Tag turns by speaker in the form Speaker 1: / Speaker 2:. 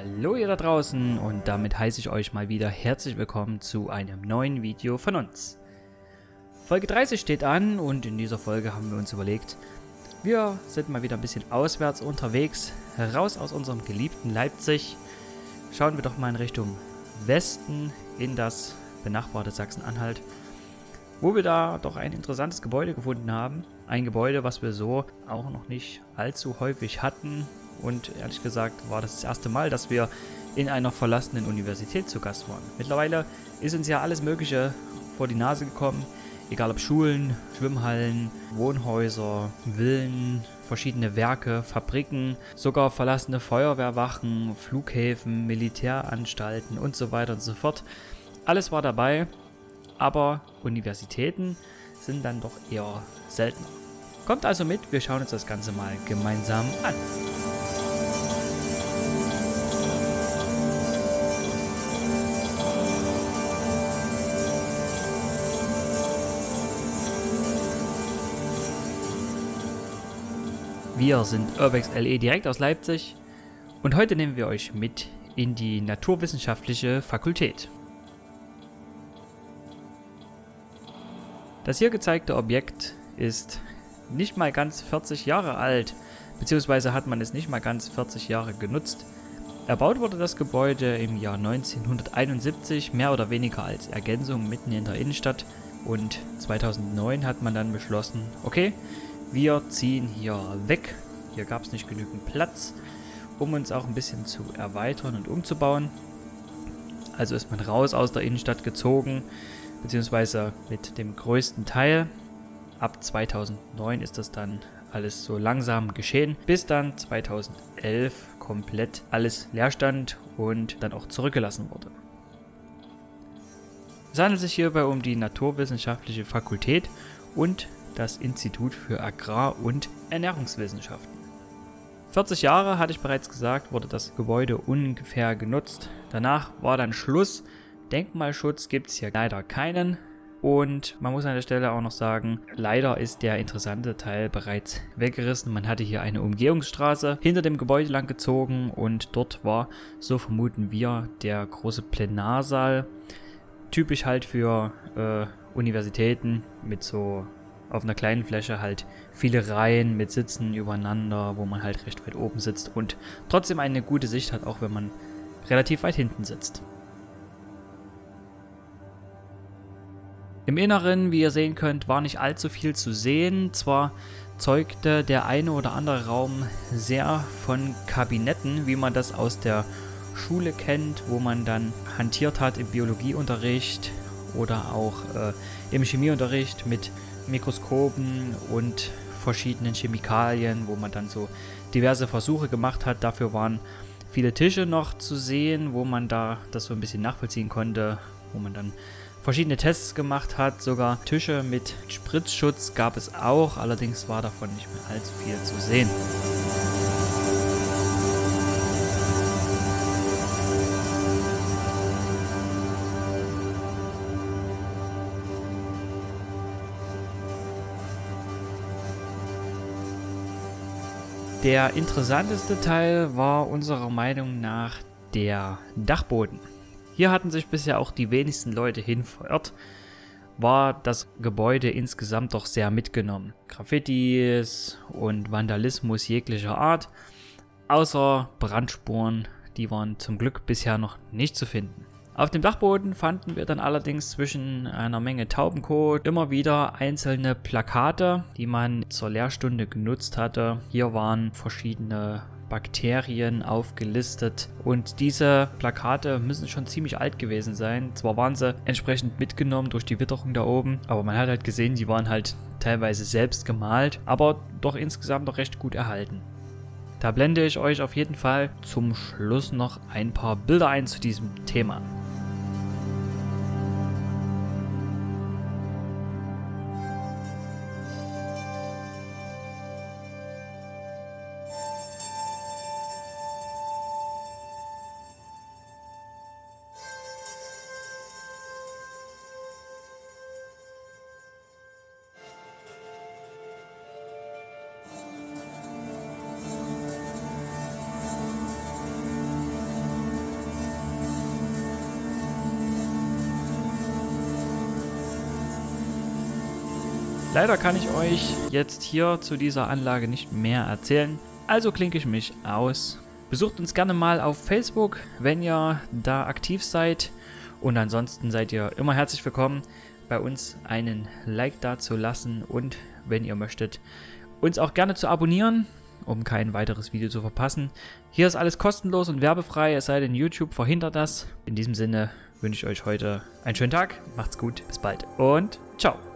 Speaker 1: Hallo ihr da draußen und damit heiße ich euch mal wieder herzlich willkommen zu einem neuen Video von uns. Folge 30 steht an und in dieser Folge haben wir uns überlegt, wir sind mal wieder ein bisschen auswärts unterwegs, raus aus unserem geliebten Leipzig. Schauen wir doch mal in Richtung Westen in das benachbarte Sachsen-Anhalt, wo wir da doch ein interessantes Gebäude gefunden haben. Ein Gebäude, was wir so auch noch nicht allzu häufig hatten und ehrlich gesagt war das das erste Mal, dass wir in einer verlassenen Universität zu Gast waren. Mittlerweile ist uns ja alles Mögliche vor die Nase gekommen, egal ob Schulen, Schwimmhallen, Wohnhäuser, Villen, verschiedene Werke, Fabriken, sogar verlassene Feuerwehrwachen, Flughäfen, Militäranstalten und so weiter und so fort. Alles war dabei, aber Universitäten sind dann doch eher seltener. Kommt also mit, wir schauen uns das Ganze mal gemeinsam an. Wir sind Urbex LE direkt aus Leipzig und heute nehmen wir euch mit in die Naturwissenschaftliche Fakultät. Das hier gezeigte Objekt ist nicht mal ganz 40 Jahre alt, beziehungsweise hat man es nicht mal ganz 40 Jahre genutzt. Erbaut wurde das Gebäude im Jahr 1971, mehr oder weniger als Ergänzung mitten in der Innenstadt und 2009 hat man dann beschlossen, okay, wir ziehen hier weg. Hier gab es nicht genügend Platz, um uns auch ein bisschen zu erweitern und umzubauen. Also ist man raus aus der Innenstadt gezogen, beziehungsweise mit dem größten Teil. Ab 2009 ist das dann alles so langsam geschehen, bis dann 2011 komplett alles leer stand und dann auch zurückgelassen wurde. Es handelt sich hierbei um die Naturwissenschaftliche Fakultät und das Institut für Agrar- und Ernährungswissenschaften. 40 Jahre, hatte ich bereits gesagt, wurde das Gebäude ungefähr genutzt. Danach war dann Schluss. Denkmalschutz gibt es hier leider keinen. Und man muss an der Stelle auch noch sagen, leider ist der interessante Teil bereits weggerissen. Man hatte hier eine Umgehungsstraße hinter dem Gebäude lang gezogen und dort war, so vermuten wir, der große Plenarsaal. Typisch halt für äh, Universitäten mit so auf einer kleinen Fläche halt viele Reihen mit Sitzen übereinander, wo man halt recht weit oben sitzt und trotzdem eine gute Sicht hat, auch wenn man relativ weit hinten sitzt. Im Inneren, wie ihr sehen könnt, war nicht allzu viel zu sehen. Zwar zeugte der eine oder andere Raum sehr von Kabinetten, wie man das aus der Schule kennt, wo man dann hantiert hat im Biologieunterricht oder auch äh, im Chemieunterricht mit Mikroskopen und verschiedenen Chemikalien, wo man dann so diverse Versuche gemacht hat. Dafür waren viele Tische noch zu sehen, wo man da das so ein bisschen nachvollziehen konnte, wo man dann verschiedene Tests gemacht hat. Sogar Tische mit Spritzschutz gab es auch, allerdings war davon nicht mehr allzu viel zu sehen. Der interessanteste Teil war unserer Meinung nach der Dachboden. Hier hatten sich bisher auch die wenigsten Leute hin verirrt, war das Gebäude insgesamt doch sehr mitgenommen. Graffitis und Vandalismus jeglicher Art, außer Brandspuren, die waren zum Glück bisher noch nicht zu finden. Auf dem Dachboden fanden wir dann allerdings zwischen einer Menge Taubenkot immer wieder einzelne Plakate, die man zur Lehrstunde genutzt hatte. Hier waren verschiedene Bakterien aufgelistet und diese Plakate müssen schon ziemlich alt gewesen sein. Zwar waren sie entsprechend mitgenommen durch die Witterung da oben, aber man hat halt gesehen, die waren halt teilweise selbst gemalt, aber doch insgesamt noch recht gut erhalten. Da blende ich euch auf jeden Fall zum Schluss noch ein paar Bilder ein zu diesem Thema. Leider kann ich euch jetzt hier zu dieser Anlage nicht mehr erzählen, also klinke ich mich aus. Besucht uns gerne mal auf Facebook, wenn ihr da aktiv seid. Und ansonsten seid ihr immer herzlich willkommen, bei uns einen Like da zu lassen und wenn ihr möchtet, uns auch gerne zu abonnieren, um kein weiteres Video zu verpassen. Hier ist alles kostenlos und werbefrei, es sei denn YouTube verhindert das. In diesem Sinne wünsche ich euch heute einen schönen Tag, macht's gut, bis bald und ciao.